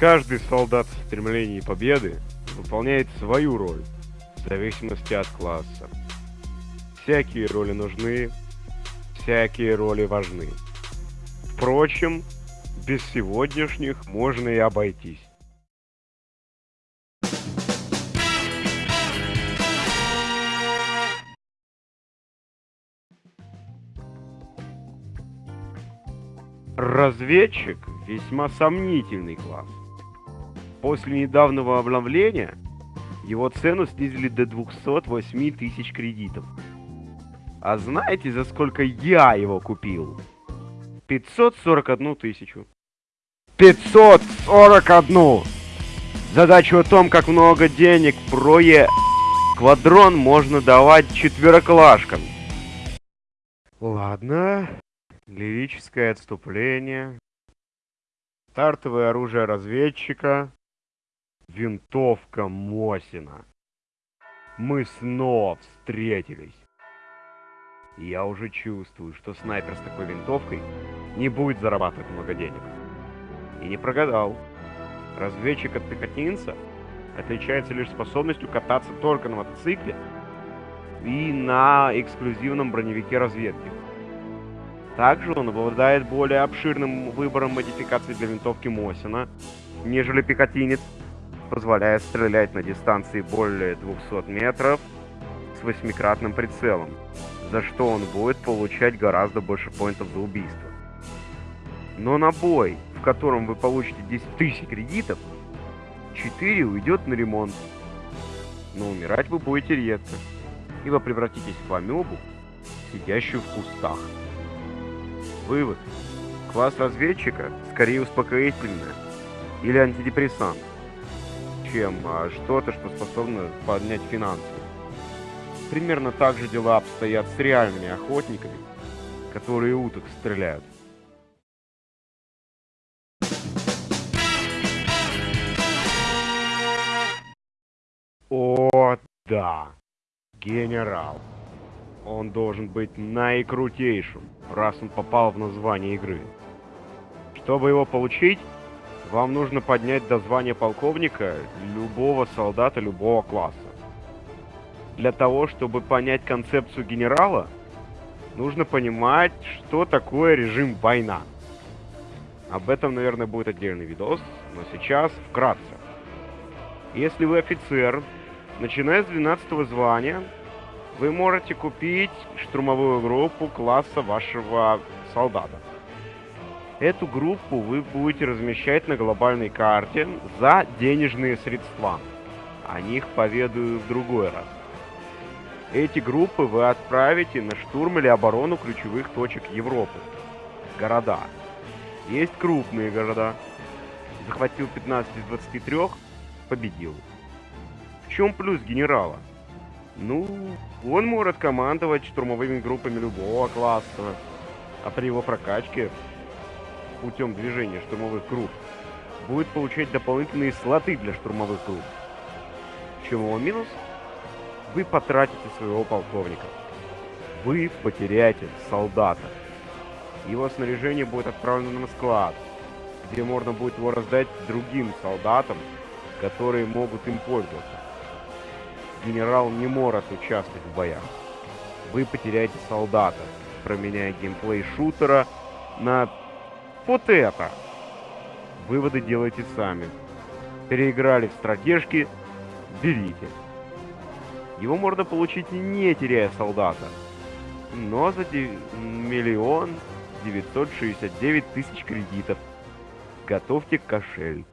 Каждый солдат в стремлении победы выполняет свою роль, в зависимости от класса. Всякие роли нужны, всякие роли важны. Впрочем, без сегодняшних можно и обойтись. Разведчик – весьма сомнительный класс. После недавнего обновления его цену снизили до 208 тысяч кредитов. А знаете, за сколько я его купил? 541 тысячу. 541! Задачу о том, как много денег прое квадрон можно давать четвероклашкам. Ладно, лирическое отступление. Стартовое оружие разведчика. Винтовка Мосина. Мы снова встретились. Я уже чувствую, что снайпер с такой винтовкой не будет зарабатывать много денег. И не прогадал. Разведчик от пехотинца отличается лишь способностью кататься только на мотоцикле и на эксклюзивном броневике разведки. Также он обладает более обширным выбором модификаций для винтовки Мосина, нежели пехотинец, позволяя стрелять на дистанции более 200 метров с восьмикратным прицелом, за что он будет получать гораздо больше поинтов за убийство. Но на бой, в котором вы получите 10 тысяч кредитов, 4 уйдет на ремонт. Но умирать вы будете редко, ибо превратитесь в амебу, сидящую в кустах. Вывод. Класс разведчика скорее успокоительное или антидепрессант чем а, что-то, что способно поднять финансы. Примерно так же дела обстоят с реальными охотниками, которые уток стреляют. О, да, генерал. Он должен быть наикрутейшим, раз он попал в название игры. Чтобы его получить, вам нужно поднять до звания полковника любого солдата любого класса. Для того, чтобы понять концепцию генерала, нужно понимать, что такое режим война. Об этом, наверное, будет отдельный видос, но сейчас вкратце. Если вы офицер, начиная с 12 звания, вы можете купить штурмовую группу класса вашего солдата. Эту группу вы будете размещать на глобальной карте за денежные средства. О них поведаю в другой раз. Эти группы вы отправите на штурм или оборону ключевых точек Европы. Города. Есть крупные города. Захватил 15 из 23, победил. В чем плюс генерала? Ну, он может командовать штурмовыми группами любого класса. А при его прокачке путем движения штурмовых групп, будет получать дополнительные слоты для штурмовых групп. В чем его минус? Вы потратите своего полковника. Вы потеряете солдата. Его снаряжение будет отправлено на склад, где можно будет его раздать другим солдатам, которые могут им пользоваться. Генерал не может участвовать в боях. Вы потеряете солдата, променяя геймплей шутера на вот это. Выводы делайте сами. Переиграли в стратежки, берите. Его можно получить не теряя солдата, но за миллион девятьсот шестьдесят девять тысяч кредитов. Готовьте кошель.